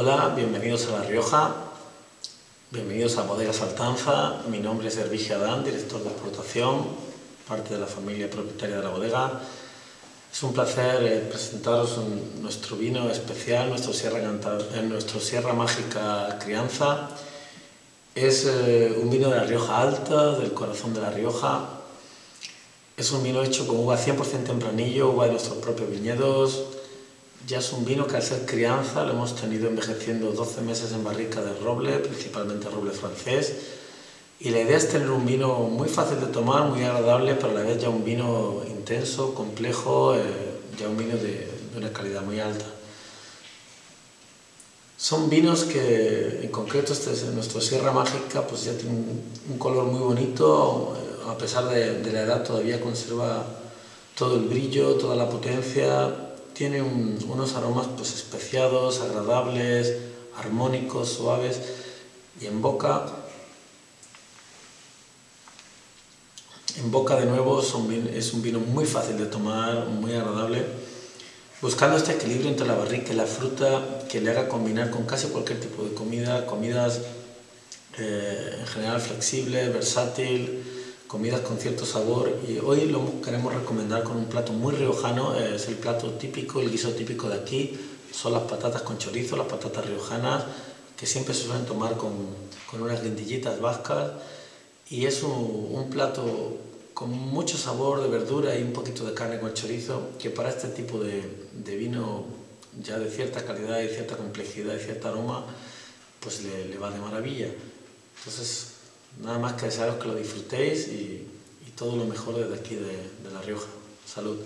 Hola, bienvenidos a La Rioja, bienvenidos a Bodegas Altanza. Mi nombre es Hervige Adán, director de exportación, parte de la familia propietaria de la bodega. Es un placer eh, presentaros nuestro vino especial, nuestro Sierra, eh, Mágica Crianza. Es eh, un vino de La Rioja Alta, del corazón de La Rioja. Es un vino hecho con uva 100% tempranillo, uva de nuestros propios viñedos, ya es un vino que al ser crianza lo hemos tenido envejeciendo 12 meses en barrica de roble, principalmente roble francés. Y la idea es tener un vino muy fácil de tomar, muy agradable, pero a la vez ya un vino intenso, complejo, eh, ya un vino de, una calidad muy alta. Son vinos que, en concreto, este es nuestro Sierra Mágica, pues ya tiene un, color muy bonito, a pesar de, de la edad todavía conserva todo el brillo, toda la potencia, tiene unos aromas pues, especiados, agradables, armónicos, suaves y en boca, en boca de nuevo es un vino muy fácil de tomar, muy agradable, buscando este equilibrio entre la barrica y la fruta que le haga combinar con casi cualquier tipo de comida, comidas eh, en general flexible, versátil, comidas con cierto sabor y hoy lo queremos recomendar con un plato muy riojano, es el plato típico, el guiso típico de aquí, son las patatas con chorizo, las patatas riojanas, que siempre se suelen tomar con, con unas lentillitas vascas. Y es un, plato con mucho sabor de verdura y un poquito de carne con chorizo, que para este tipo de, de vino ya de cierta calidad y cierta complejidad y cierto aroma, pues le, le va de maravilla. Entonces, Nada más que desearos que lo disfrutéis y, todo lo mejor desde aquí de, de La Rioja. Salud.